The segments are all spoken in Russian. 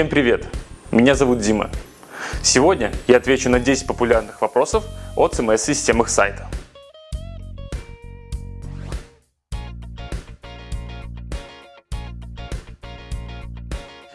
Всем привет! Меня зовут Дима. Сегодня я отвечу на 10 популярных вопросов о CMS-системах сайта.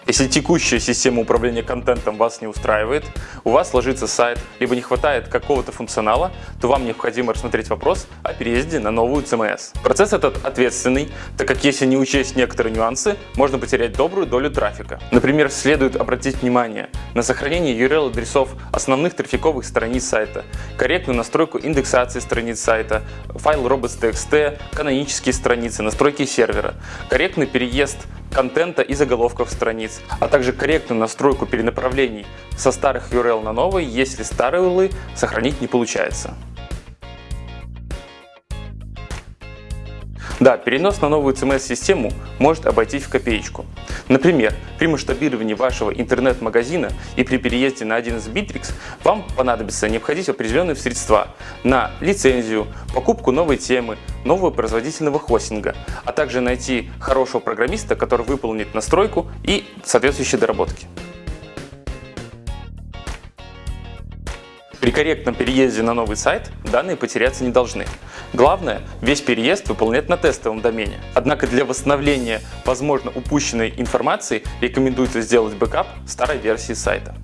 Если текущая система управления контентом вас не устраивает, у вас ложится сайт, либо не хватает какого-то функционала, то вам необходимо рассмотреть вопрос о переезде на новую CMS. Процесс этот ответственный, так как если не учесть некоторые нюансы, можно потерять добрую долю трафика. Например, следует обратить внимание на сохранение URL-адресов основных трафиковых страниц сайта, корректную настройку индексации страниц сайта, файл robots.txt, канонические страницы, настройки сервера, корректный переезд контента и заголовков страниц, а также корректную настройку перенаправлений со старых URL на новые, если старые URL сохранить не получается. Да, перенос на новую CMS-систему может обойтись в копеечку. Например, при масштабировании вашего интернет-магазина и при переезде на один из Bittrex вам понадобится необходить определенные средства на лицензию, покупку новой темы, нового производительного хостинга, а также найти хорошего программиста, который выполнит настройку и соответствующие доработки. При корректном переезде на новый сайт данные потеряться не должны. Главное, весь переезд выполнять на тестовом домене. Однако для восстановления, возможно, упущенной информации рекомендуется сделать бэкап старой версии сайта.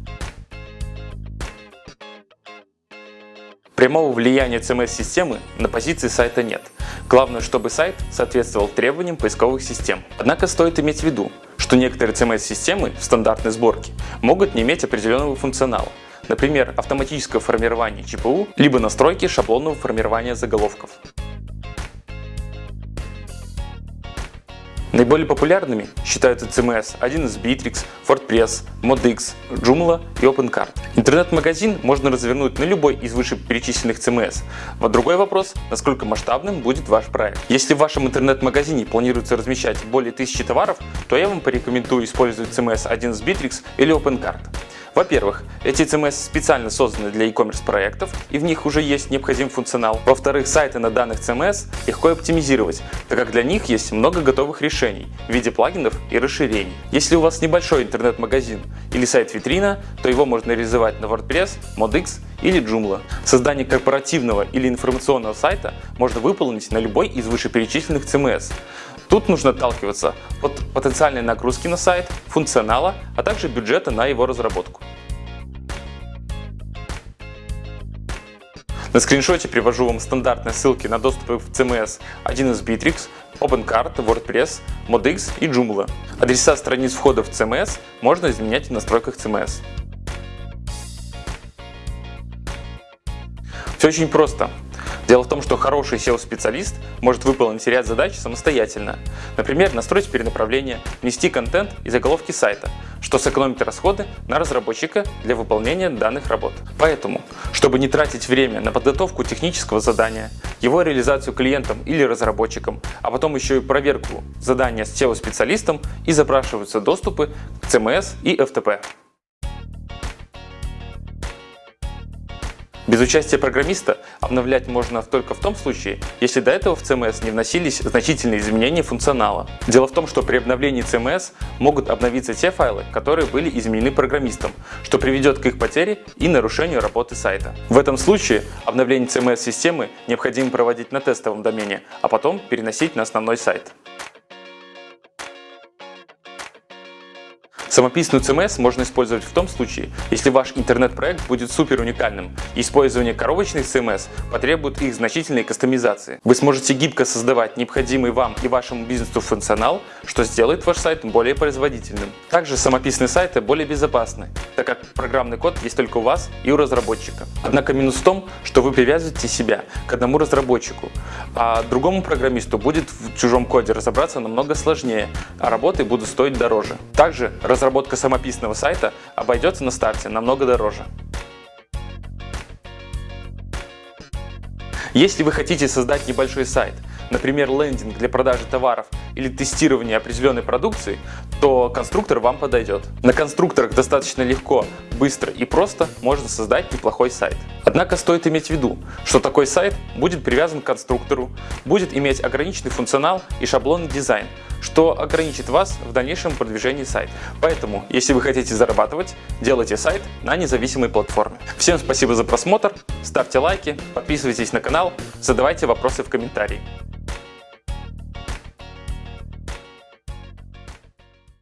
Прямого влияния CMS-системы на позиции сайта нет. Главное, чтобы сайт соответствовал требованиям поисковых систем. Однако стоит иметь в виду, что некоторые CMS-системы в стандартной сборке могут не иметь определенного функционала, Например, автоматическое формирование ЧПУ, либо настройки шаблонного формирования заголовков. Наиболее популярными считаются CMS, один из Bittrex, WordPress, ModX, Joomla и OpenCart. Интернет-магазин можно развернуть на любой из вышеперечисленных CMS. Вот другой вопрос, насколько масштабным будет ваш проект. Если в вашем интернет-магазине планируется размещать более тысячи товаров, то я вам порекомендую использовать CMS один из Bittrex или OpenCart. Во-первых, эти CMS специально созданы для e-commerce проектов и в них уже есть необходимый функционал. Во-вторых, сайты на данных CMS легко оптимизировать, так как для них есть много готовых решений в виде плагинов и расширений. Если у вас небольшой интернет-магазин или сайт-витрина, то его можно реализовать на WordPress, ModX или Joomla. Создание корпоративного или информационного сайта можно выполнить на любой из вышеперечисленных CMS. Тут нужно отталкиваться от потенциальной нагрузки на сайт, функционала, а также бюджета на его разработку. На скриншоте привожу вам стандартные ссылки на доступы в CMS, один из Bittrex, OpenCart, WordPress, ModX и Joomla. Адреса страниц входа в CMS можно изменять в настройках CMS. Все очень просто. Дело в том, что хороший SEO-специалист может выполнить ряд задач самостоятельно. Например, настроить перенаправление, внести контент и заголовки сайта, что сэкономит расходы на разработчика для выполнения данных работ. Поэтому, чтобы не тратить время на подготовку технического задания, его реализацию клиентам или разработчикам, а потом еще и проверку задания с SEO-специалистом и запрашиваются доступы к CMS и FTP. Без участия программиста обновлять можно только в том случае, если до этого в CMS не вносились значительные изменения функционала. Дело в том, что при обновлении CMS могут обновиться те файлы, которые были изменены программистом, что приведет к их потере и нарушению работы сайта. В этом случае обновление CMS-системы необходимо проводить на тестовом домене, а потом переносить на основной сайт. Самописную CMS можно использовать в том случае, если ваш интернет-проект будет супер уникальным, и использование коробочных CMS потребует их значительной кастомизации. Вы сможете гибко создавать необходимый вам и вашему бизнесу функционал, что сделает ваш сайт более производительным. Также самописные сайты более безопасны, так как программный код есть только у вас и у разработчика. Однако минус в том, что вы привязываете себя к одному разработчику, а другому программисту будет в чужом коде разобраться намного сложнее, а работы будут стоить дороже. Также разработка самописного сайта обойдется на старте намного дороже. Если вы хотите создать небольшой сайт, например лендинг для продажи товаров или тестирование определенной продукции, то конструктор вам подойдет. На конструкторах достаточно легко, быстро и просто можно создать неплохой сайт. Однако стоит иметь в виду, что такой сайт будет привязан к конструктору, будет иметь ограниченный функционал и шаблонный дизайн, что ограничит вас в дальнейшем продвижении сайта. Поэтому, если вы хотите зарабатывать, делайте сайт на независимой платформе. Всем спасибо за просмотр, ставьте лайки, подписывайтесь на канал, задавайте вопросы в комментарии.